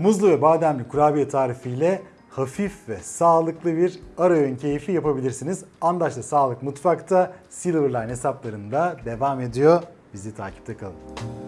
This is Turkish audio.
Muzlu ve bademli kurabiye tarifiyle hafif ve sağlıklı bir ara öğün keyfi yapabilirsiniz. Andaş'ta Sağlık Mutfak'ta Silverline hesaplarında devam ediyor. Bizi takipte kalın.